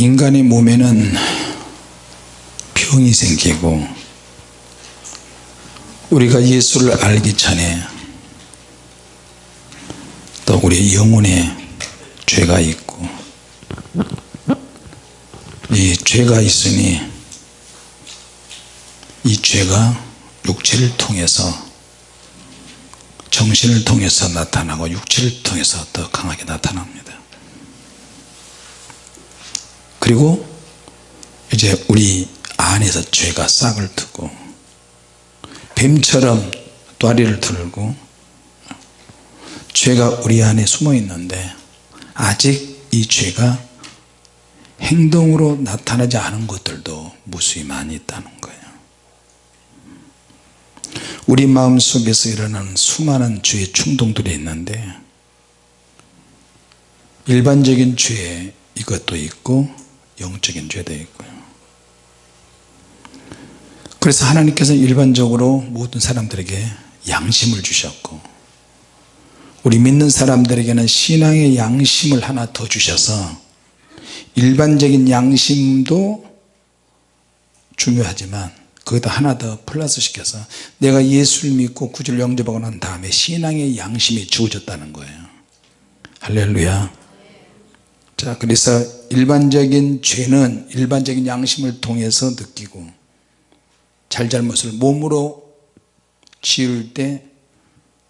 인간의 몸에는 병이 생기고 우리가 예수를 알기 전에 또 우리 영혼에 죄가 있고 이 죄가 있으니 이 죄가 육체를 통해서 정신을 통해서 나타나고 육체를 통해서 더 강하게 나타납니다 그리고 이제 우리 안에서 죄가 싹을 트고 뱀처럼 또아리를 들고 죄가 우리 안에 숨어 있는데 아직 이 죄가 행동으로 나타나지 않은 것들도 무수히 많이 있다는 거예요. 우리 마음속에서 일어나는 수많은 죄의 충동들이 있는데 일반적인 죄 이것도 있고 영적인 죄도 있고요. 그래서 하나님께서 일반적으로 모든 사람들에게 양심을 주셨고 우리 믿는 사람들에게는 신앙의 양심을 하나 더 주셔서 일반적인 양심도 중요하지만 거기다 하나 더 플러스 시켜서 내가 예수를 믿고 구주를 영접하고 난 다음에 신앙의 양심이 주어졌다는 거예요. 할렐루야 자 그래서 일반적인 죄는 일반적인 양심을 통해서 느끼고 잘잘못을 몸으로 지을 때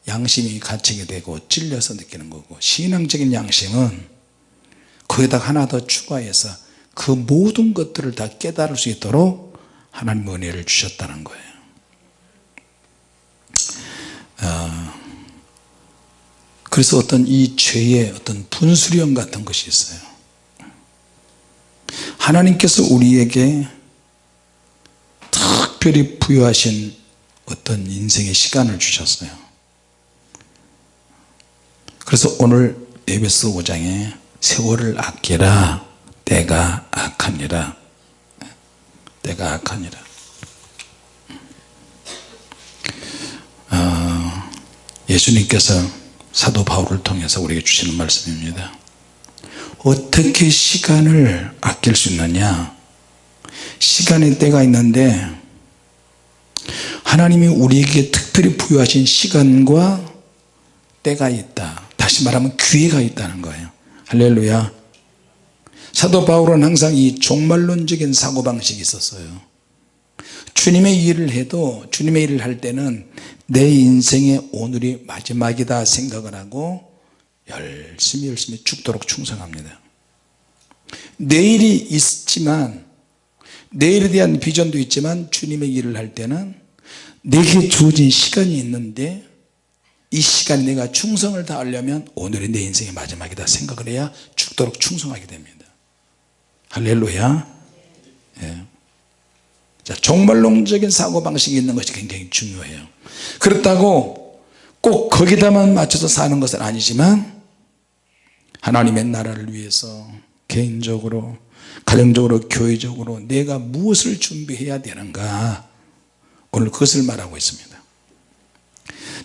양심이 갇히게 되고 찔려서 느끼는 거고 신앙적인 양심은 거기다 하나 더 추가해서 그 모든 것들을 다 깨달을 수 있도록 하나님 은혜를 주셨다는 거예요. 어, 그래서 어떤 이 죄의 어떤 분수령 같은 것이 있어요. 하나님께서 우리에게 특별히 부여하신 어떤 인생의 시간을 주셨어요. 그래서 오늘 에베소 5장에 세월을 아끼라. 때가 악하니라. 때가 악하니라. 어, 예수님께서 사도 바울을 통해서 우리에게 주시는 말씀입니다. 어떻게 시간을 아낄 수 있느냐? 시간의 때가 있는데 하나님이 우리에게 특별히 부여하신 시간과 때가 있다. 다시 말하면 기회가 있다는 거예요. 할렐루야. 사도 바울은 항상 이 종말론적인 사고방식이 있었어요 주님의 일을 해도 주님의 일을 할 때는 내 인생의 오늘이 마지막이다 생각을 하고 열심히 열심히 죽도록 충성합니다. 내일이 있지만 내일에 대한 비전도 있지만 주님의 일을 할 때는 내게 주어진 시간이 있는데 이 시간에 내가 충성을 다하려면 오늘이 내 인생의 마지막이다 생각을 해야 죽도록 충성하게 됩니다. 할렐루야. 예. 자, 종말론적인 사고방식이 있는 것이 굉장히 중요해요. 그렇다고 꼭 거기다만 맞춰서 사는 것은 아니지만 하나님의 나라를 위해서 개인적으로 가정적으로 교회적으로 내가 무엇을 준비해야 되는가 오늘 그것을 말하고 있습니다.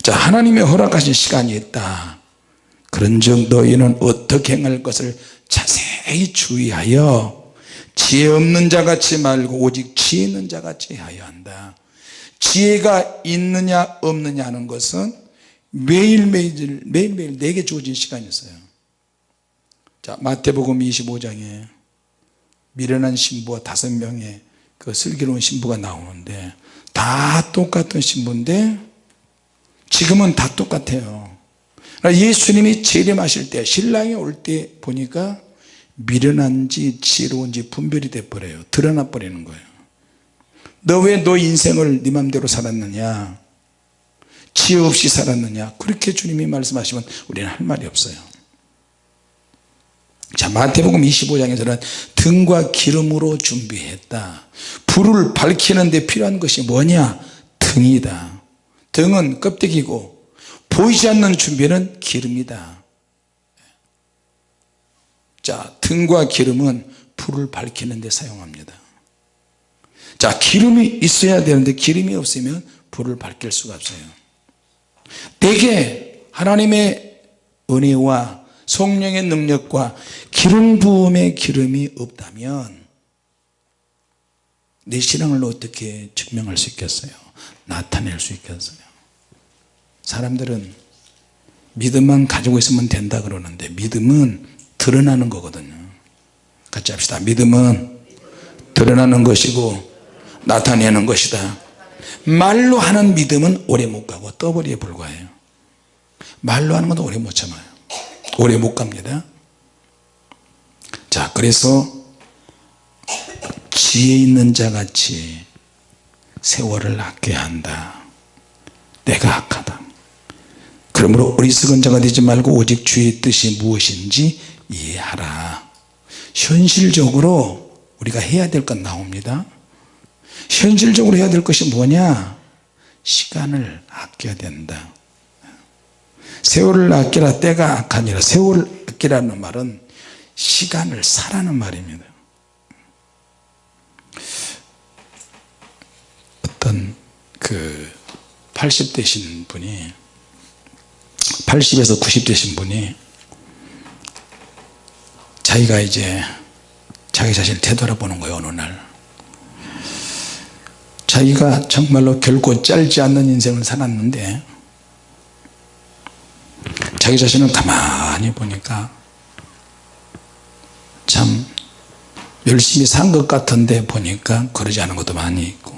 자 하나님의 허락하신 시간이 있다. 그런즉 너희는 어떻게 행할 것을 자세히 주의하여 지혜 없는 자같이 말고 오직 지혜 있는 자같이 하여 한다. 지혜가 있느냐 없느냐 하는 것은 매일매일 매일매일 내게 주어진 시간이 있어요. 자 마태복음 25장에 미련한 신부와 다섯 명의 그 슬기로운 신부가 나오는데 다 똑같은 신부인데 지금은 다 똑같아요. 예수님이 재림하실 때 신랑이 올 때 보니까 미련한지 지혜로운지 분별이 돼버려요. 드러나 버리는 거예요. 너 왜 너 인생을 네 맘대로 살았느냐? 지혜 없이 살았느냐? 그렇게 주님이 말씀하시면 우리는 할 말이 없어요. 자 마태복음 25장에서는 등과 기름으로 준비했다. 불을 밝히는 데 필요한 것이 뭐냐? 등이다. 등은 껍데기고 보이지 않는 준비는 기름이다 자 등과 기름은 불을 밝히는 데 사용합니다. 자 기름이 있어야 되는데 기름이 없으면 불을 밝힐 수가 없어요. 대개 하나님의 은혜와 성령의 능력과 기름 부음의 기름이 없다면 내 신앙을 어떻게 증명할 수 있겠어요? 나타낼 수 있겠어요? 사람들은 믿음만 가지고 있으면 된다 그러는데 믿음은 드러나는 거거든요. 같이 합시다. 믿음은 드러나는 것이고 나타내는 것이다. 말로 하는 믿음은 오래 못 가고 떠버리에 불과해요. 말로 하는 것도 오래 못 참아요. 오래 못 갑니다. 자 그래서 지혜 있는 자같이 세월을 아껴야 한다. 내가 악하다. 그러므로 어리석은 자가 되지 말고 오직 주의 뜻이 무엇인지 이해하라. 현실적으로 우리가 해야 될 건 나옵니다. 현실적으로 해야 될 것이 뭐냐? 시간을 아껴야 된다. 세월을 아끼라 때가 악하니라. 세월을 아끼라는 말은 시간을 사라는 말입니다. 어떤 그 80대신 분이 80에서 90대신 분이 자기가 이제 자기 자신을 되돌아보는 거예요 어느 날. 자기가 정말로 결코 짧지 않는 인생을 살았는데 자기 자신을 가만히 보니까 참 열심히 산 것 같은데 보니까 그러지 않은 것도 많이 있고.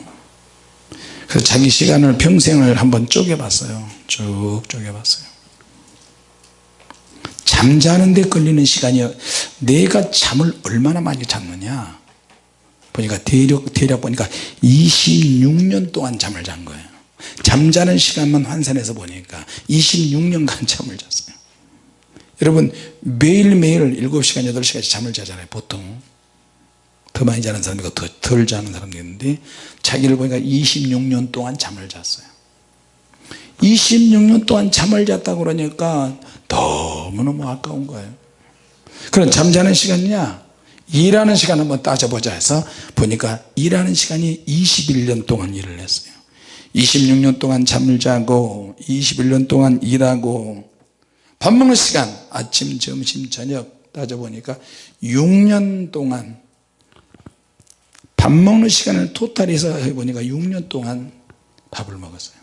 그래서 자기 시간을 평생을 한번 쪼개 봤어요. 쭉 쪼개 봤어요 잠자는데 걸리는 시간이 내가 잠을 얼마나 많이 잤느냐? 보니까 대략, 대략 보니까 26년 동안 잠을 잔 거예요. 잠자는 시간만 환산해서 보니까 26년간 잠을 잤어요. 여러분 매일매일 7시간 8시간씩 잠을 자잖아요 보통. 더 많이 자는 사람이 있고 덜 자는 사람도 있는데 자기를 보니까 26년 동안 잠을 잤어요 26년 동안 잠을 잤다 그러니까 너무너무 아까운 거예요. 그럼 잠자는 시간이냐? 일하는 시간 한번 따져보자 해서 보니까 일하는 시간이 21년 동안 일을 했어요. 26년 동안 잠을 자고 21년 동안 일하고 밥 먹는 시간 아침 점심 저녁 따져보니까 6년 동안 밥 먹는 시간을 토탈해서 해보니까 6년 동안 밥을 먹었어요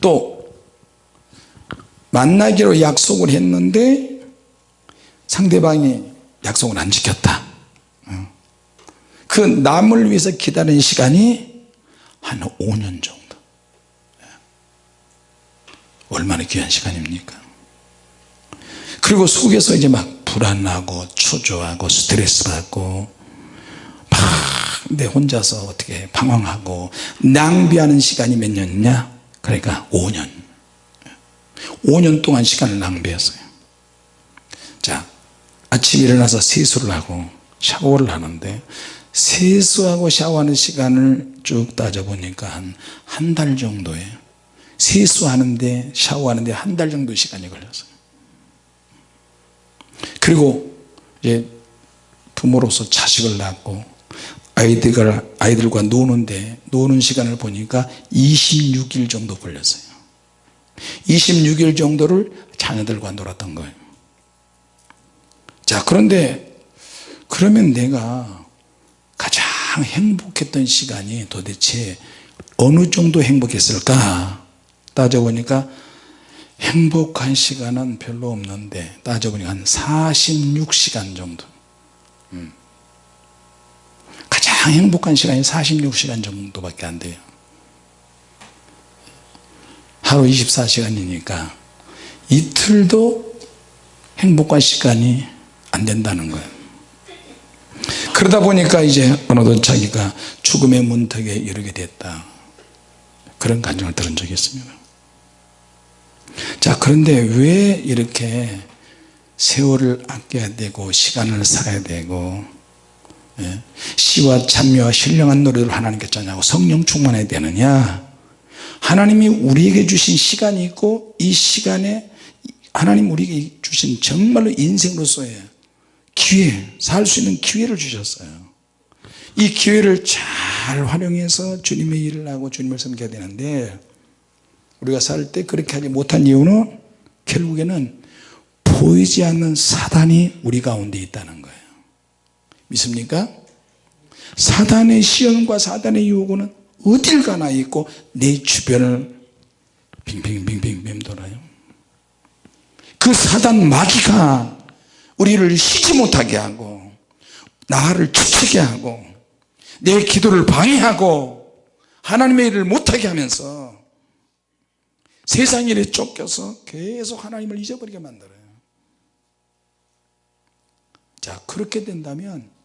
또 만나기로 약속을 했는데 상대방이 약속을 안 지켰다. 그 남을 위해서 기다리는 시간이 한 5년 정도. 얼마나 귀한 시간입니까? 그리고 속에서 이제 막 불안하고 초조하고 스트레스 받고 막 내 혼자서 어떻게 방황하고 낭비하는 시간이 몇 년이냐 그러니까 5년. 5년 동안 시간을 낭비했어요. 자 아침 일어나서 세수를 하고 샤워를 하는데 세수하고 샤워하는 시간을 쭉 따져보니까 한 한 달 정도에 세수하는데 샤워하는데 한 달 정도 시간이 걸렸어요. 그리고 이제 부모로서 자식을 낳고 아이들과, 아이들과 노는데 노는 시간을 보니까 26일 정도 걸렸어요. 26일 정도를 자녀들과 놀았던 거예요. 자 그런데 그러면 내가 가장 행복했던 시간이 도대체 어느 정도 행복했을까? 따져보니까 행복한 시간은 별로 없는데 따져보니까 한 46시간 정도 음. 가장 행복한 시간이 46시간 정도밖에 안 돼요. 하루 24시간이니까 이틀도 행복한 시간이 안 된다는 거예요. 그러다 보니까 이제 어느덧 자기가 죽음의 문턱에 이르게 됐다. 그런 감정을 들은 적이 있습니다. 자 그런데 왜 이렇게 세월을 아껴야 되고 시간을 살아야 되고 예? 시와 찬미와 신령한 노래를 하나님께 짜냐고 성령 충만해야 되느냐? 하나님이 우리에게 주신 시간이 있고 이 시간에 하나님 우리에게 주신 정말로 인생으로서의 기회 살 수 있는 기회를 주셨어요. 이 기회를 잘 활용해서 주님의 일을 하고 주님을 섬겨야 되는데 우리가 살 때 그렇게 하지 못한 이유는 결국에는 보이지 않는 사단이 우리 가운데 있다는 거예요 믿습니까? 사단의 시험과 사단의 요구는 어딜 가나 있고 내 주변을 빙빙빙빙 맴돌아요 그 사단 마귀가 우리를 쉬지 못하게 하고 나를 추치게 하고 내 기도를 방해하고 하나님의 일을 못하게 하면서 세상 일에 쫓겨서 계속 하나님을 잊어버리게 만들어요 자 그렇게 된다면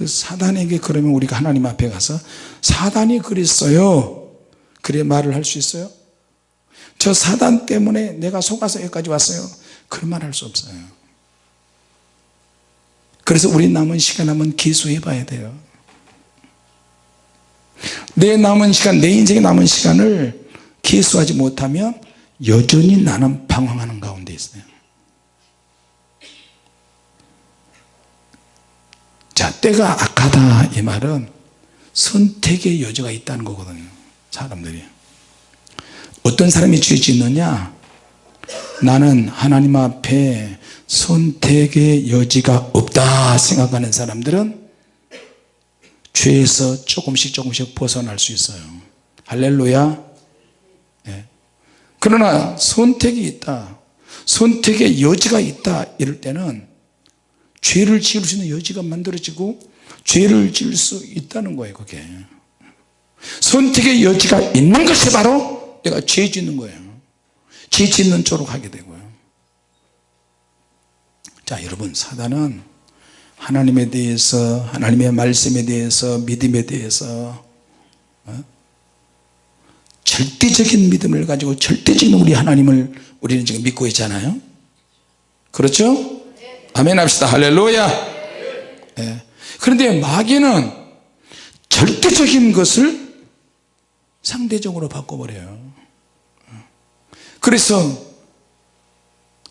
그 사단에게 그러면 우리가 하나님 앞에 가서 사단이 그랬어요. 그래 말을 할 수 있어요? 저 사단 때문에 내가 속아서 여기까지 왔어요. 그런 말 할 수 없어요. 그래서 우리 남은 시간 한번 기수해 봐야 돼요. 내 남은 시간 내 인생의 남은 시간을 기수하지 못하면 여전히 나는 방황하는 가운데 있어요 때가 악하다 이 말은 선택의 여지가 있다는 거거든요 사람들이. 어떤 사람이 죄 짓느냐? 나는 하나님 앞에 선택의 여지가 없다 생각하는 사람들은 죄에서 조금씩 조금씩 벗어날 수 있어요. 할렐루야. 예. 그러나 선택이 있다 선택의 여지가 있다 이럴 때는 죄를 지을 수 있는 여지가 만들어지고 죄를 지을 수 있다는 거예요 그게 선택의 여지가 있는 것이 바로 내가 죄 짓는 거예요 죄 짓는 쪽으로 가게 되고요 자 여러분 사단은 하나님에 대해서 하나님의 말씀에 대해서 믿음에 대해서 어? 절대적인 믿음을 가지고 절대적인 우리 하나님을 우리는 지금 믿고 있잖아요 그렇죠? 아멘 합시다. 할렐루야. 네. 그런데 마귀는 절대적인 것을 상대적으로 바꿔버려요. 그래서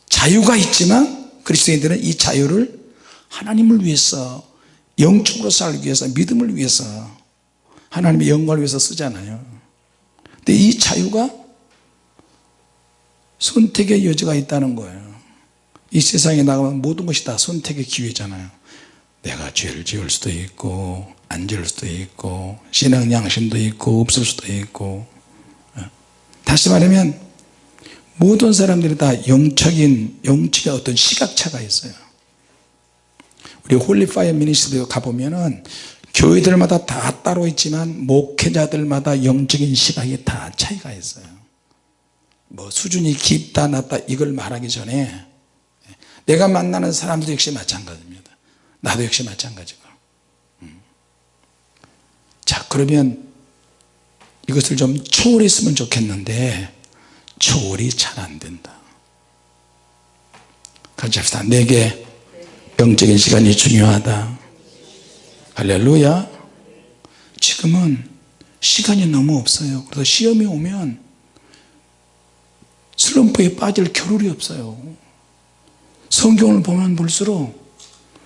자유가 있지만 그리스도인들은 이 자유를 하나님을 위해서 영적으로 살기 위해서 믿음을 위해서 하나님의 영광을 위해서 쓰잖아요. 근데 이 자유가 선택의 여지가 있다는 거예요 이 세상에 나가면 모든 것이 다 선택의 기회잖아요. 내가 죄를 지을 수도 있고 안 지을 수도 있고 신앙 양심도 있고 없을 수도 있고. 어? 다시 말하면 모든 사람들이 다 영적인 영적인 어떤 시각차가 있어요. 우리 Holy Fire Ministry 가보면은 교회들마다 다 따로 있지만 목회자들마다 영적인 시각이 다 차이가 있어요. 뭐 수준이 깊다 낮다 이걸 말하기 전에 내가 만나는 사람도 역시 마찬가지입니다. 나도 역시 마찬가지고. 음. 자 그러면 이것을 좀 초월했으면 좋겠는데 초월이 잘 안된다. 같이 합시다. 내게 영적인 시간이 중요하다. 할렐루야. 지금은 시간이 너무 없어요. 그래서 시험이 오면 슬럼프에 빠질 겨를이 없어요 성경을 보면 볼수록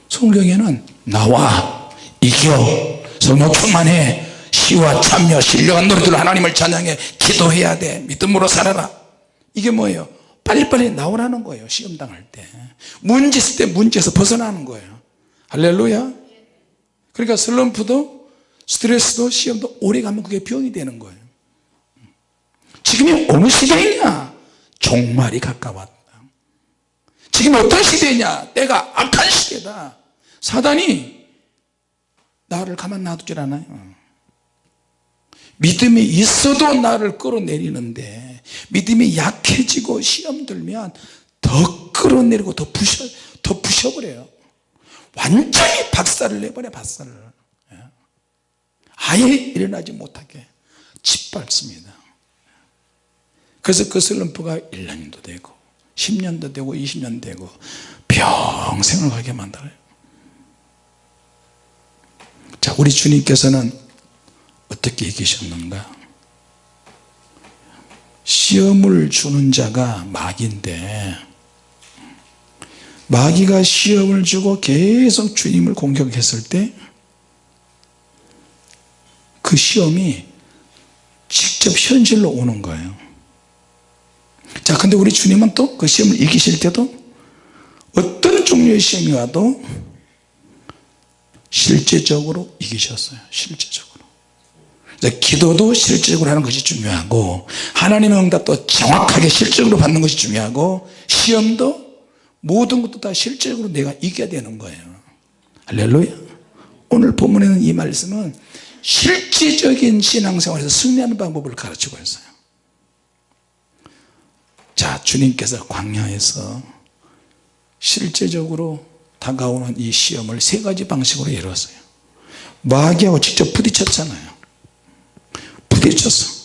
성경에는 나와 이겨. 성령 충만해. 시와 참여 신령한 노래들로 하나님을 찬양해. 기도해야 돼. 믿음으로 살아라. 이게 뭐예요? 빨리빨리 나오라는 거예요 시험 당할 때. 문제 있을 때 문제에서 벗어나는 거예요. 할렐루야. 그러니까 슬럼프도 스트레스도 시험도 오래 가면 그게 병이 되는 거예요. 지금이 어느 시대이냐? 종말이 가까웠다 지금 어떤 시대냐? 때가 악한 시대다. 사단이 나를 가만 놔두질 않아요. 믿음이 있어도 나를 끌어내리는데 믿음이 약해지고 시험 들면 더 끌어내리고 더 부셔 더 부셔버려요. 완전히 박살을 내버려 박살을. 예. 아예 일어나지 못하게 짓밟습니다. 그래서 그 슬럼프가 1년도 되고 10년도 되고 20년 되고 평생을 가게 만들어요. 자 우리 주님께서는 어떻게 이기셨는가? 시험을 주는 자가 마귀인데 마귀가 시험을 주고 계속 주님을 공격했을 때 그 시험이 직접 현실로 오는 거예요 자 근데 우리 주님은 또 그 시험을 이기실 때도 어떤 종류의 시험이 와도 실제적으로 이기셨어요 실제적으로. 기도도 실제적으로 하는 것이 중요하고 하나님의 응답도 정확하게 실적으로 받는 것이 중요하고 시험도 모든 것도 다 실제적으로 내가 이겨야 되는 거예요. 할렐루야. 오늘 본문에는 이 말씀은 실제적인 신앙생활에서 승리하는 방법을 가르치고 있어요 자 주님께서 광야에서 실제적으로 다가오는 이 시험을 세 가지 방식으로 이루었어요. 마귀하고 직접 부딪혔잖아요. 부딪혔어.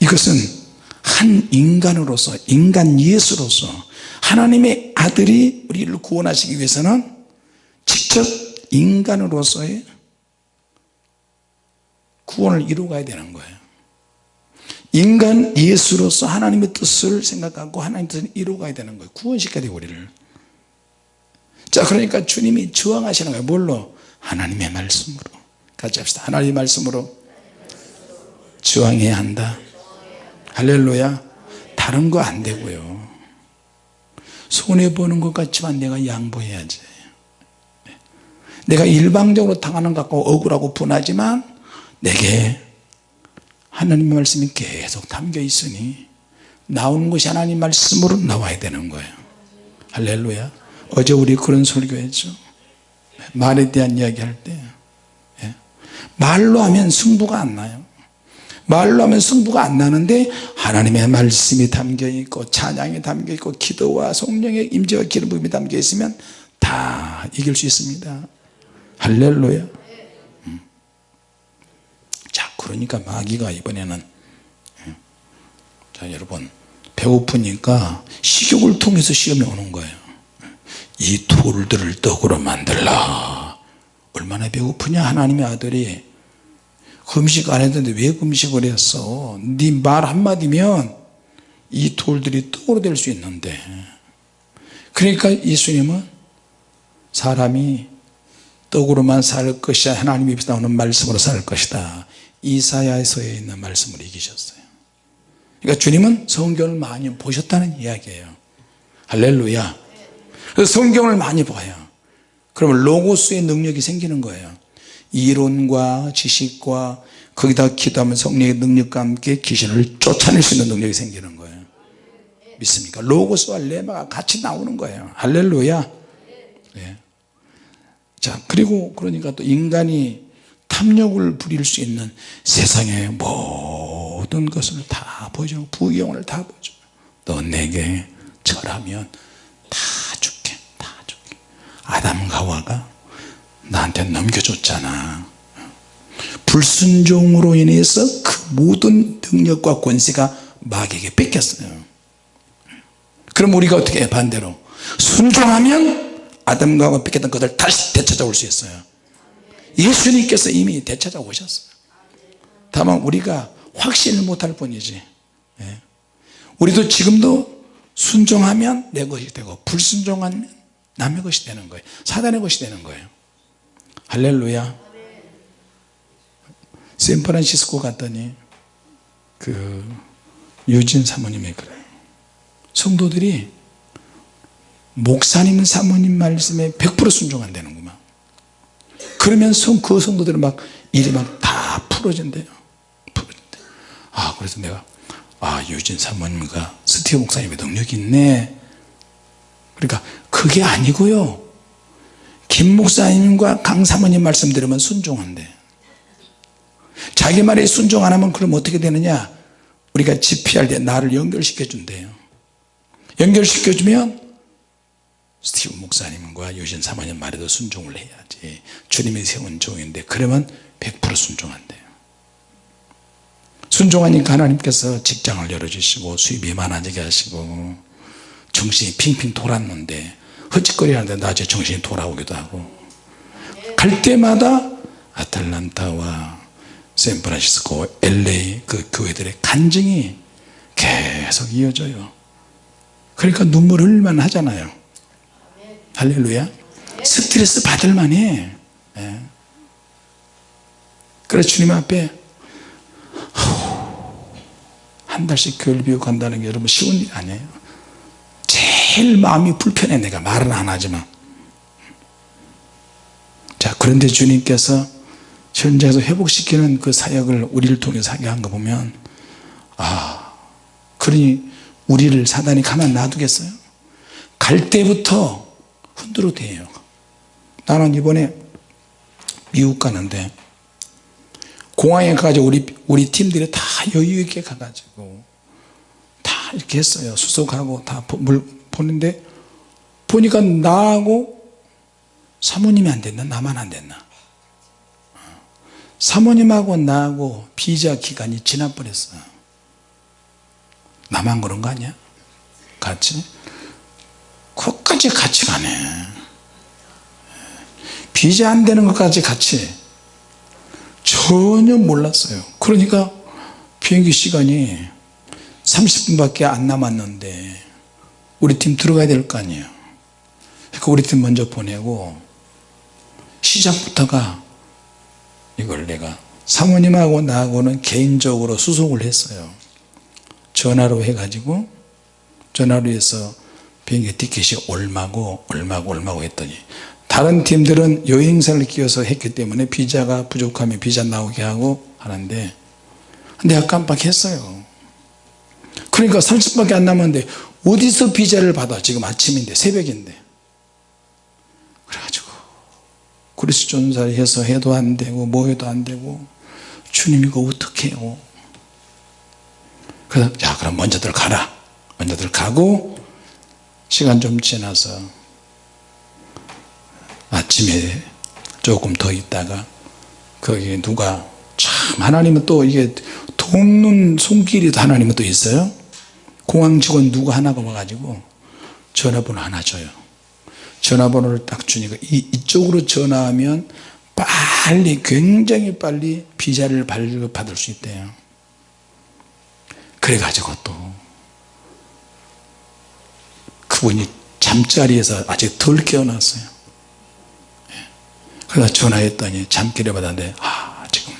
이것은 한 인간으로서 인간 예수로서 하나님의 아들이 우리를 구원하시기 위해서는 직접 인간으로서의 구원을 이루어가야 되는 거예요 인간 예수로서 하나님의 뜻을 생각하고 하나님의 뜻을 이루어가야 되는 거예요. 구원시켜야 돼요 우리를. 자 그러니까 주님이 저항하시는 거예요. 뭘로? 하나님의 말씀으로. 같이 합시다. 하나님의 말씀으로. 저항해야 한다. 할렐루야. 다른 거 안 되고요. 손해보는 것 같지만 내가 양보해야지. 내가 일방적으로 당하는 것 같고 억울하고 분하지만 내게 하나님의 말씀이 계속 담겨 있으니 나오는 것이 하나님 말씀으로 나와야 되는 거예요. 할렐루야. 어제 우리 그런 설교했죠 말에 대한 이야기 할때 예. 말로 하면 승부가 안 나요. 말로 하면 승부가 안 나는데 하나님의 말씀이 담겨 있고 찬양이 담겨 있고 기도와 성령의 임재와 기름 부음이 담겨 있으면 다 이길 수 있습니다. 할렐루야 그러니까 마귀가 이번에는 예. 자 여러분 배고프니까 식욕을 통해서 시험이 오는 거예요. 이 돌들을 떡으로 만들라. 얼마나 배고프냐 하나님의 아들이. 금식 안 했는데 왜 금식을 했어? 네 말 한마디면 이 돌들이 떡으로 될 수 있는데. 그러니까 예수님은 사람이 떡으로만 살 것이야 하나님 입에서 나오는 말씀으로 살 것이다 이사야서에 있는 말씀을 이기셨어요. 그러니까 주님은 성경을 많이 보셨다는 이야기예요. 할렐루야. 그래서 성경을 많이 봐요. 그러면 로고스의 능력이 생기는 거예요. 이론과 지식과 거기다 기도하면 성령의 능력과 함께 귀신을 쫓아낼 수 있는 능력이 생기는 거예요. 믿습니까? 로고스와 레마가 같이 나오는 거예요. 할렐루야. 네. 자 그리고 그러니까 또 인간이 탐욕을 부릴 수 있는 세상의 모든 것을 다 보여줘. 부경을 다 보여줘. 너 내게 절하면 다 줄게 다 줄게. 아담과 하와가 나한테 넘겨줬잖아. 불순종으로 인해서 그 모든 능력과 권세가 마귀에게 뺏겼어요. 그럼 우리가 어떻게 해? 반대로 순종하면 아담과 하와 뺏겼던 것을 다시 되찾아올 수 있어요 예수님께서 이미 되찾아 오셨어요. 다만 우리가 확신을 못할 뿐이지. 예. 우리도 지금도 순종하면 내 것이 되고 불순종하면 남의 것이 되는 거예요. 사단의 것이 되는 거예요. 할렐루야. 샌프란시스코 갔더니 그 유진 사모님이 그래요. 성도들이 목사님 사모님 말씀에 100% 순종한다는구만 그러면 성, 그 성도들은 막 일이 막 다 풀어진대요. 풀어진대 아 그래서 내가 아 유진 사모님과 스티브 목사님의 능력이 있네. 그러니까 그게 아니고요. 김 목사님과 강 사모님 말씀 들으면 순종한대. 자기 말에 순종 안 하면 그럼 어떻게 되느냐? 우리가 집회할 때 나를 연결시켜 준대요. 연결시켜 주면 스티브 목사님과 유진 사모님 말에도 순종을 해야지. 주님이 세운 종인데 그러면 100% 순종한대요. 순종하니까 하나님께서 직장을 열어주시고 수입이 많아지게 하시고 정신이 핑핑 돌았는데 헛짓거리 하는데 나중에 정신이 돌아오기도 하고 갈 때마다 아틀란타와 샌프란시스코 LA 그 교회들의 간증이 계속 이어져요. 그러니까 눈물 흘만 하잖아요 할렐루야. 스트레스 받을 만 해. 예. 그래서 주님 앞에. 한 달씩 교회를 비우고 간다는 게 여러분 쉬운 일이 아니에요. 제일 마음이 불편해 내가. 말은 안 하지만. 자 그런데 주님께서 현장에서 회복시키는 그 사역을 우리를 통해서 하게 한 거 보면 아 그러니 우리를 사단이 가만 놔두겠어요? 갈 때부터 흔들어 대요. 나는 이번에 미국 가는데 공항에 가가지고 우리, 우리 팀들이 다 여유있게 가가지고 다 이렇게 했어요. 수속하고 다 물 보는데 보니까 나하고 사모님이 안 됐나? 나만 안 됐나? 사모님하고 나하고 비자 기간이 지나버렸어 나만 그런 거 아니야? 같이 그것까지 같이 가네. 비자 안 되는 것까지 같이. 전혀 몰랐어요. 그러니까 비행기 시간이 30분밖에 안 남았는데 우리 팀 들어가야 될 거 아니에요. 그러니까 우리 팀 먼저 보내고 시작부터가 이걸 내가 사모님하고 나하고는 개인적으로 수속을 했어요. 전화로 해가지고 전화로 해서 비행기 티켓이 얼마고 얼마고 얼마고 했더니 다른 팀들은 여행사를 끼워서 했기 때문에 비자가 부족하면 비자 나오게 하고 하는데 내가 깜빡했어요. 그러니까 30분밖에 안 남았는데 어디서 비자를 받아? 지금 아침인데 새벽인데. 그래가지고 그리스 존사를 해서 해도 안 되고 뭐 해도 안 되고 주님 이거 어떻게 해요? 그래서 자 그럼 먼저들 가라. 먼저들 가고 시간 좀 지나서 아침에 조금 더 있다가 거기 누가 참 하나님은 또 이게 돕는 손길이 하나님은 또 있어요? 공항 직원 누구 하나가 와가지고 전화번호 하나 줘요. 전화번호를 딱 주니까 이, 이쪽으로 전화하면 빨리 굉장히 빨리 비자를 발급받을 수 있대요. 그래가지고 또 그분이 잠자리에서 아직 덜 깨어났어요. 예. 그래서 전화했더니 잠결에 받았는데 아 지금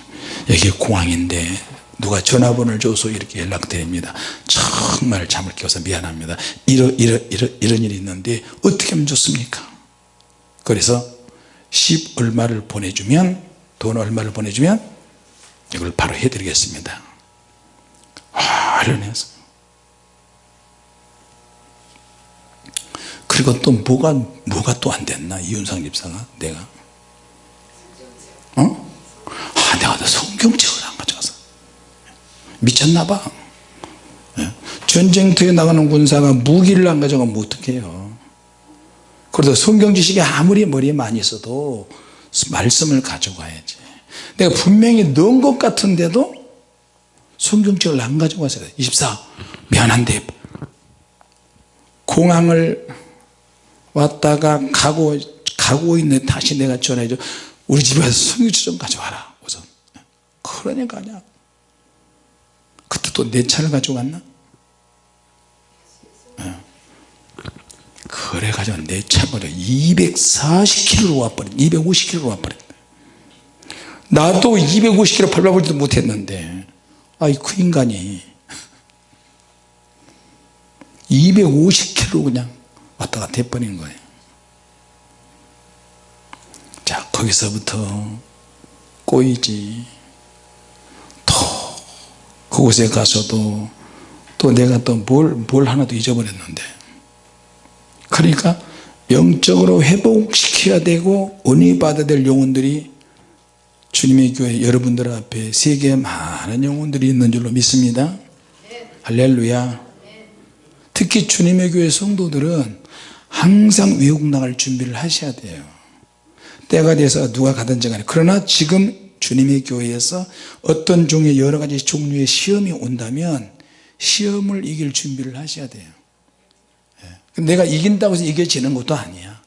여기 공항인데 누가 전화번호를 줘서 이렇게 연락드립니다. 정말 잠을 깨워서 미안합니다. 이러, 이러, 이러, 이런 일이 있는데 어떻게 하면 좋습니까? 그래서 10 얼마를 보내주면 돈 얼마를 보내주면 이걸 바로 해드리겠습니다. 아 이러면서 그리고 또 뭐가 뭐가 또 안 됐나? 이윤상 집사가? 내가? 어? 아 내가 성경책을 안 가져가서. 미쳤나 봐. 예? 전쟁터에 나가는 군사가 무기를 안 가져가면 어떡해요? 그래도 성경 지식이 아무리 머리에 많이 있어도 말씀을 가져가야지. 내가 분명히 넣은 것 같은데도 성경책을 안 가져가서요 24 미안한데 공항을 왔다가 가고 가고 있는 다시 내가 전화해줘. 우리 집에 서 성경책 좀 가져와라. 우선. 그러니까 아니야. 그때 또 내 차를 가져갔나? 그래가지고 내 차가 240km로 와버린 250km로 와버린. 나도 250km 밟아보지도 못했는데. 아이 그 인간이. 250km 그냥 왔다 갔다 해버리는 거예요. 자 거기서부터 꼬이지. 또 그곳에 가서도 또 내가 또뭘뭘 하나 도 잊어버렸는데. 그러니까 영적으로 회복시켜야 되고 은혜 받아야 될 영혼들이 주님의 교회 여러분들 앞에 세계에 많은 영혼들이 있는 줄로 믿습니다. 할렐루야. 특히 주님의 교회 성도들은 항상 외국 나갈 준비를 하셔야 돼요. 때가 돼서 누가 가든지 간에. 그러나 지금 주님의 교회에서 어떤 종의 여러 가지 종류의 시험이 온다면 시험을 이길 준비를 하셔야 돼요. 내가 이긴다고 해서 이겨지는 것도 아니야.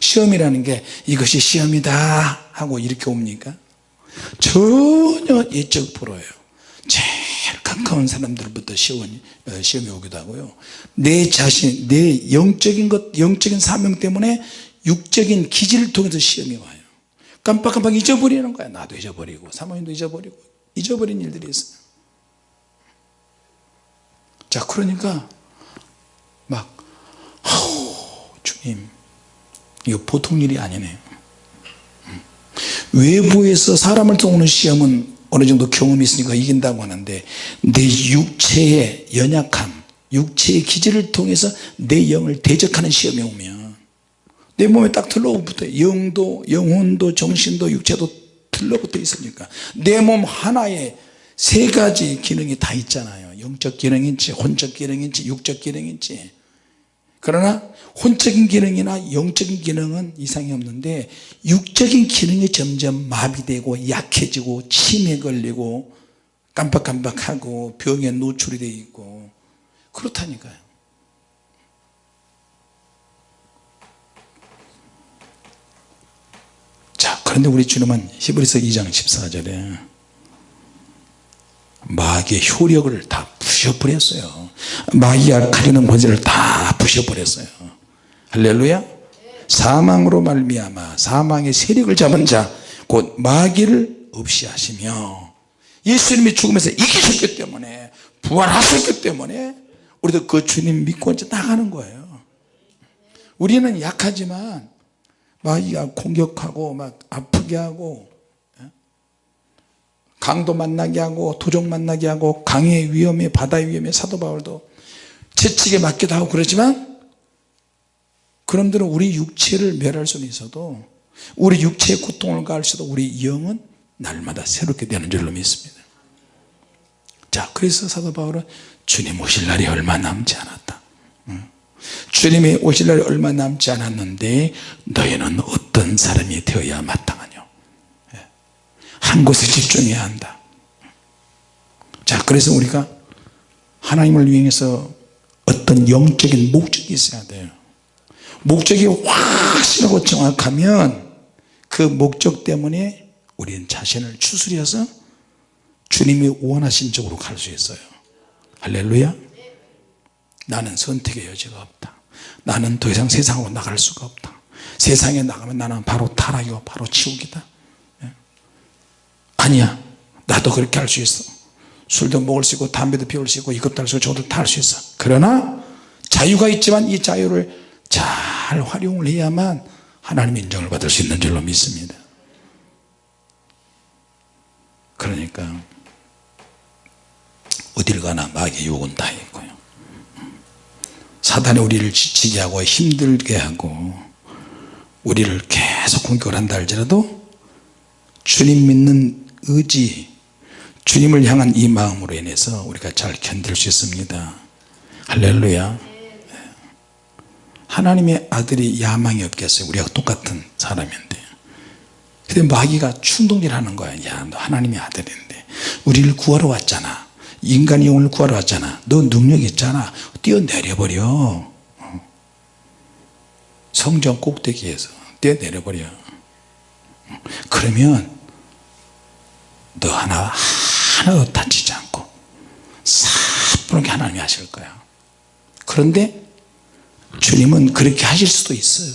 시험이라는 게 이것이 시험이다 하고 이렇게 옵니까? 전혀 예적 불어요 가까운 사람들부터 시험이, 어, 시험이 오기도 하고요. 내 자신 내 영적인 것 영적인 사명 때문에 육적인 기질을 통해서 시험이 와요. 깜빡깜빡 잊어버리는 거야. 나도 잊어버리고 사모님도 잊어버리고 잊어버린 일들이 있어요 자 그러니까 막 아우 주님 이거 보통 일이 아니네요. 외부에서 사람을 통하는 시험은 어느 정도 경험이 있으니까 이긴다고 하는데 내 육체의 연약함 육체의 기질을 통해서 내 영을 대적하는 시험이 오면 내 몸에 딱 들러붙어 영도 영혼도 정신도 육체도 들러붙어 있으니까 내 몸 하나에 세 가지 기능이 다 있잖아요. 영적 기능인지 혼적 기능인지 육적 기능인지 그러나 혼적인 기능이나 영적인 기능은 이상이 없는데 육적인 기능이 점점 마비되고 약해지고 침에 걸리고 깜빡깜빡하고 병에 노출이 되어 있고 그렇다니까요. 자 그런데 우리 주님은 히브리서 2장 14절에 마귀의 효력을 다 부셔버렸어요. 마귀가 가리는 권세를 다 부셔버렸어요. 할렐루야. 사망으로 말미암아 사망의 세력을 잡은 자 곧 마귀를 없이 하시며 예수님이 죽으면서 이기셨기 때문에 부활하셨기 때문에 우리도 그 주님 믿고 이제 나가는 거예요. 우리는 약하지만 마귀가 공격하고 막 아프게 하고 예? 강도 만나게 하고 도적 만나게 하고 강의 위험에 바다의 위험에 사도 바울도 채찍에 맞기도 하고 그러지만 그놈들은 우리 육체를 멸할 수는 있어도 우리 육체의 고통을 가할 수도 우리 영은 날마다 새롭게 되는 줄로 믿습니다. 자 그래서 사도 바울은 주님 오실 날이 얼마 남지 않았다. 주님이 오실 날이 얼마 남지 않았는데 너희는 어떤 사람이 되어야 마땅하냐? 예. 한 곳에 집중해야 한다. 자 그래서 우리가 하나님을 위해서 어떤 영적인 목적이 있어야 돼요. 목적이 확실하고 정확하면 그 목적 때문에 우리는 자신을 추스려서 주님이 원하신 쪽으로 갈 수 있어요. 할렐루야. 나는 선택의 여지가 없다. 나는 더 이상 세상으로 나갈 수가 없다. 세상에 나가면 나는 바로 타락이고 바로 예. 아니야. 나도 그렇게 할 수 있어. 술도 먹을 수 있고 담배도 피울 수 있고 이것도 할 수 있고 저것도 다 할 수 있어. 그러나 자유가 있지만 이 자유를 잘 활용을 해야만 하나님 인정을 받을 수 있는 줄로 믿습니다. 그러니까 어딜 가나 마귀의 유혹은 다 있고요. 사단이 우리를 지치게 하고 힘들게 하고 우리를 계속 공격을 한다 할지라도 주님 믿는 의지 주님을 향한 이 마음으로 인해서 우리가 잘 견딜 수 있습니다. 할렐루야. 하나님의 아들이 야망이 없겠어요? 우리가 똑같은 사람인데. 근데 마귀가 충동질 하는 거야. 야너 하나님의 아들인데. 우리를 구하러 왔잖아. 인간의 영혼을 구하러 왔잖아. 너 능력 있잖아. 뛰어내려버려. 성전 꼭대기에서 뛰어내려버려. 그러면 너 하나 하나도 다치지 않고 사뿐하게 하나님이 하실 거야. 그런데 주님은 그렇게 하실 수도 있어요.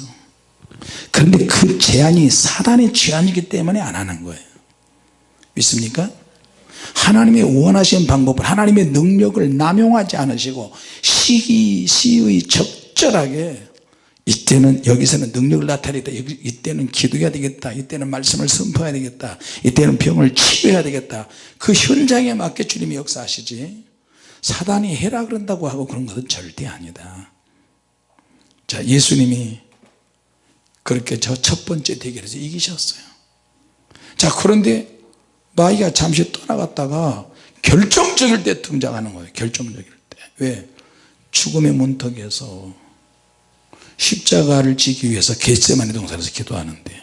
그런데 그 제안이 사단의 제안이기 때문에 안 하는 거예요. 믿습니까? 하나님의 원하신 방법을 하나님의 능력을 남용하지 않으시고 시기 시의 적절하게 이때는 여기서는 능력을 나타내겠다. 이때는 기도해야 되겠다. 이때는 말씀을 선포해야 되겠다. 이때는 병을 치료해야 되겠다. 그 현장에 맞게 주님이 역사하시지. 사단이 해라 그런다고 하고 그런 것은 절대 아니다. 자 예수님이 그렇게 저 첫 번째 대결에서 이기셨어요. 자 그런데 마귀가 잠시 떠나갔다가 결정적일 때 등장하는 거예요. 결정적일 때 왜? 죽음의 문턱에서 십자가를 지기 위해서 겟세마네 동산에서 기도하는데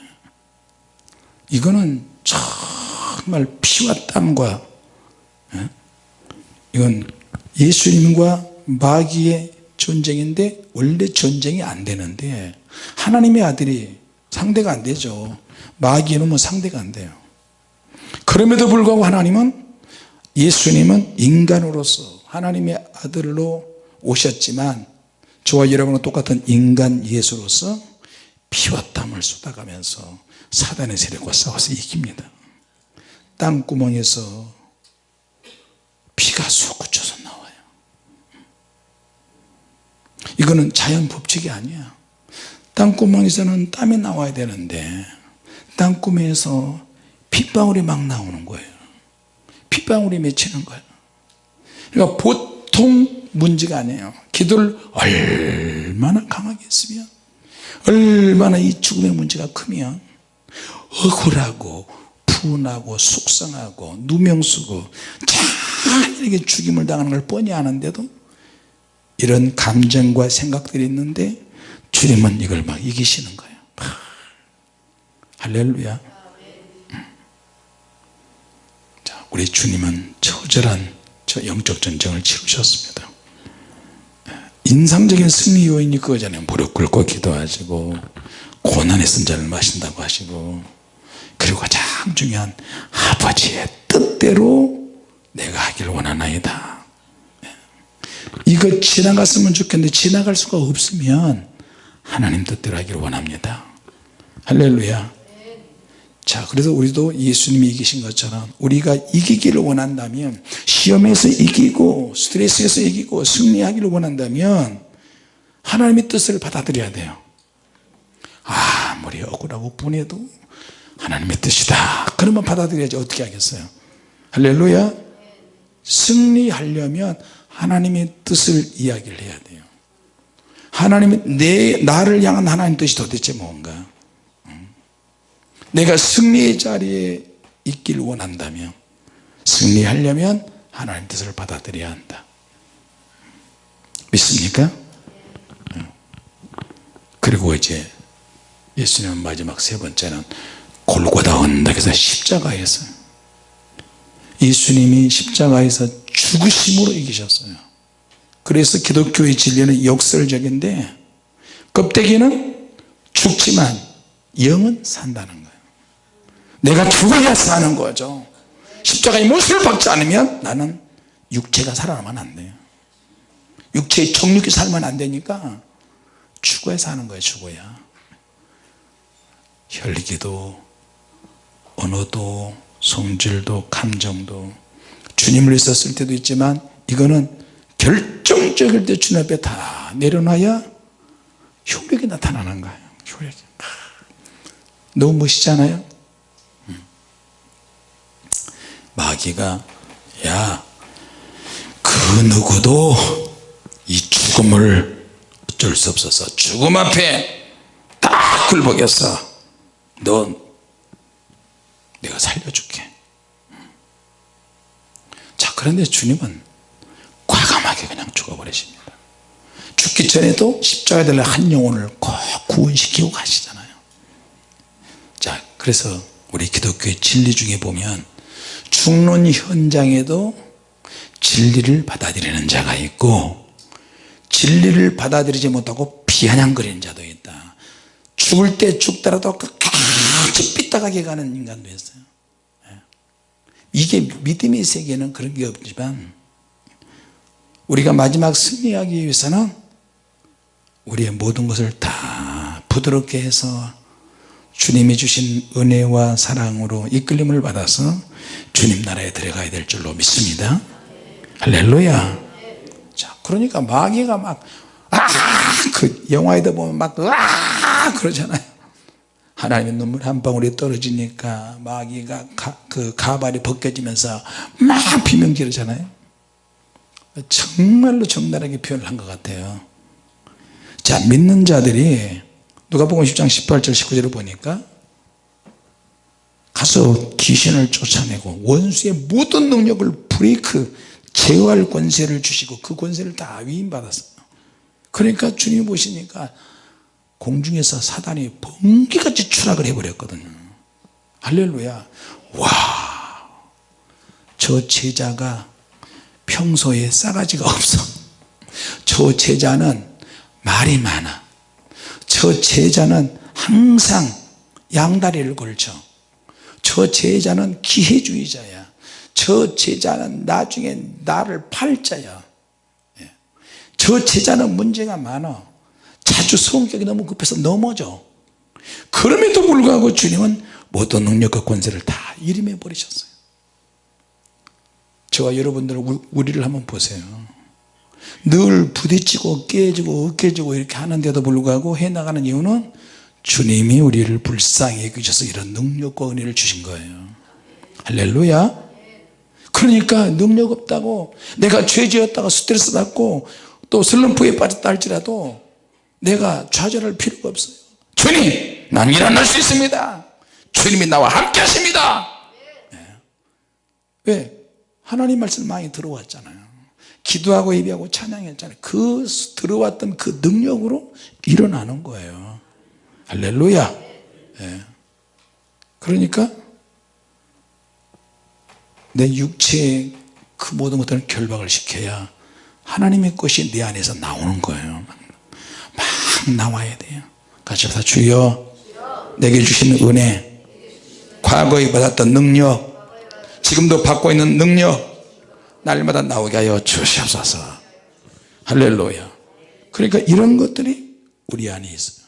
이거는 정말 피와 땀과 예? 이건 예수님과 마귀의 전쟁인데 원래 전쟁이 안 되는데 하나님의 아들이 상대가 안 되죠 마귀는 뭐 상대가 안 돼요 그럼에도 불구하고 하나님은 예수님은 인간으로서 하나님의 아들로 오셨지만 저와 여러분은 똑같은 인간 예수로서 피와 땀을 쏟아가면서 사단의 세력과 싸워서 이깁니다. 땅구멍에서 피가 솟구쳐서 나와요. 이거는 자연 법칙이 아니야. 땅구멍에서는 땀이 나와야 되는데 땅구멍에서 핏방울이 막 나오는 거예요. 핏방울이 맺히는 거예요. 그러니까 보통 문제가 아니에요. 기도를 얼마나 강하게 했으면 얼마나 이 죽음의 문제가 크면 억울하고 분하고 속상하고 누명쓰고 자에게 죽임을 당하는 걸 뻔히 아는데도 이런 감정과 생각들이 있는데 주님은 이걸 막 이기시는 거예요. 할렐루야. 자, 우리 주님은 처절한 저 영적 전쟁을 치르셨습니다 인상적인 승리 요인이 그거잖아요. 무릎 꿇고 기도하시고 고난의 쓴자를 마신다고 하시고 그리고 가장 중요한 아버지의 뜻대로 내가 하기를 원하나이다. 이거 지나갔으면 좋겠는데 지나갈 수가 없으면 하나님 뜻대로 하기를 원합니다. 할렐루야 자 그래서 우리도 예수님이 이기신 것처럼 우리가 이기기를 원한다면 시험에서 이기고 스트레스에서 이기고 승리하기를 원한다면 하나님의 뜻을 받아들여야 돼요. 아무리 억울하고 분해도 하나님의 뜻이다. 그러면 받아들여야지 어떻게 하겠어요? 할렐루야. 승리하려면 하나님의 뜻을 이야기를 해야 돼요. 하나님의 내 나를 향한 하나님 뜻이 도대체 뭔가 내가 승리의 자리에 있기를 원한다면 승리하려면 하나님 뜻을 받아들여야 한다. 믿습니까? 그리고 이제 예수님은 마지막 세 번째는 골고다 언덕에서 십자가에서 예수님이 십자가에서 죽으심으로 이기셨어요. 그래서 기독교의 진리는 역설적인데 껍데기는 죽지만 영은 산다는 거예요 내가 죽어야 사는 거죠. 십자가의 못을 박지 않으면 나는 육체가 살아나면 안 돼요. 육체의 정육이 살면 안 되니까 죽어야 사는 거예요 죽어야. 혈기도 언어도 성질도 감정도. 주님을 위해서 쓸 때도 있지만 이거는 결정적일 때 주님 앞에 다 내려놔야 효력이 나타나는 거예요. 효력이. 너무 멋있잖아요 마귀가 야 그 누구도 이 죽음을 어쩔 수 없어서 죽음 앞에 딱 굴복했어. 넌 내가 살려줄게. 자 그런데 주님은 과감하게 그냥 죽어버리십니다. 죽기 전에도 십자가에 달려 한 영혼을 꼭 구원시키고 가시잖아요. 자 그래서 우리 기독교의 진리 중에 보면 죽는 현장에도 진리를 받아들이는 자가 있고 진리를 받아들이지 못하고 비아냥거리는 자도 있다 죽을 때 죽더라도 끝까지 삐딱하게 가는 인간도 있어요 예. 이게 믿음의 세계는 그런 게 없지만 우리가 마지막 승리하기 위해서는 우리의 모든 것을 다 부드럽게 해서 주님이 주신 은혜와 사랑으로 이끌림을 받아서 주님 나라에 들어가야 될 줄로 믿습니다. 할렐루야. 자 그러니까 마귀가 막아그 영화에도 보면 막아 그러잖아요. 하나님의 눈물 한 방울이 떨어지니까 마귀가 가, 그 가발이 벗겨지면서 막 비명 지르잖아요. 정말로 적나라하게 표현을 한 것 같아요. 자 믿는 자들이 누가복음 10장 18절 19절을 보니까 가서 귀신을 쫓아내고 원수의 모든 능력을 브레이크 제어할 권세를 주시고 그 권세를 다 위임받았어요. 그러니까 주님 보시니까 공중에서 사단이 번개같이 추락을 해버렸거든요. 할렐루야. 와 저 제자가 평소에 싸가지가 없어. 저 제자는 말이 많아. 저 제자는 항상 양다리를 걸쳐 저 제자는 기회주의자야. 저 제자는 나중에 나를 팔자야. 예. 저 제자는 문제가 많아. 자주 성격이 너무 급해서 넘어져. 그럼에도 불구하고 주님은 모든 능력과 권세를 다 이름해 버리셨어요. 저와 여러분들 우리를 한번 보세요. 늘 부딪히고 깨지고 깨지고 이렇게 하는데도 불구하고 해나가는 이유는 주님이 우리를 불쌍히 여기셔서 이런 능력과 은혜를 주신 거예요. 할렐루야. 그러니까 능력 없다고 내가 죄지었다가 스트레스 받고 또 슬럼프에 빠졌다 할지라도 내가 좌절할 필요가 없어요. 주님 난 일어날 수 있습니다. 주님이 나와 함께 하십니다. 예. 왜? 하나님 말씀 많이 들어왔잖아요. 기도하고 예배하고 찬양했잖아요. 그 들어왔던 그 능력으로 일어나는 거예요 할렐루야. 예. 그러니까 내 육체의 그 모든 것들을 결박을 시켜야 하나님의 것이 내 안에서 나오는 거예요. 막 나와야 돼요. 같이 합시다. 주여 내게 주신 은혜 과거에 받았던 능력 지금도 받고 있는 능력 날마다 나오게 하여 주시옵소서. 할렐루야. 그러니까 이런 것들이 우리 안에 있어요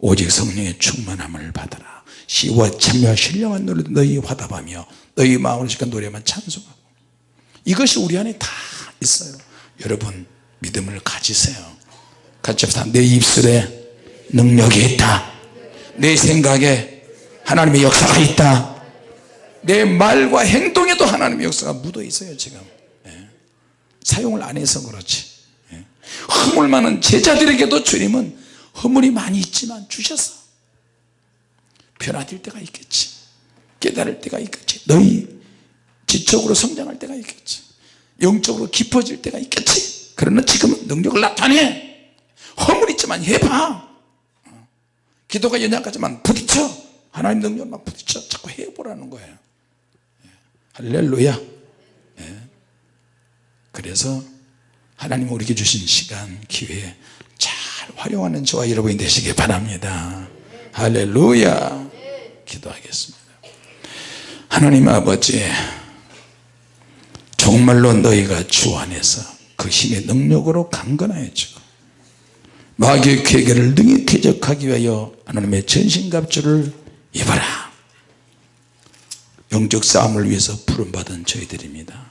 오직 성령의 충만함을 받아라. 시와 참여와 신령한 노래 너희 화답하며 너희 마음으로 시간 노래만 찬송하고. 이것이 우리 안에 다 있어요. 여러분 믿음을 가지세요. 같이 합시다. 내 입술에 능력이 있다. 내 생각에 하나님의 역사가 있다. 내 말과 행동에도 하나님의 역사가 묻어 있어요 지금. 예. 사용을 안 해서 그렇지. 예. 허물 많은 제자들에게도 주님은 허물이 많이 있지만 주셨어 변화될 때가 있겠지. 깨달을 때가 있겠지. 너희 지적으로 성장할 때가 있겠지. 영적으로 깊어질 때가 있겠지. 그러나 지금은 능력을 나타내. 허물 있지만 해봐. 어. 기도가 연약하지만 부딪혀. 하나님 능력만 부딪혀. 자꾸 해보라는 거예요. 예. 할렐루야. 예. 그래서 하나님 우리에게 주신 시간 기회 잘 활용하는 저와 여러분이 되시기 바랍니다. 할렐루야. 기도하겠습니다. 하나님 아버지 정말로 너희가 주 안에서 그 힘의 능력으로 강건하여 지고 마귀의 괴계를 능히 퇴적하기 위하여 하나님의 전신갑주를 입어라. 영적 싸움을 위해서 부름받은 저희들입니다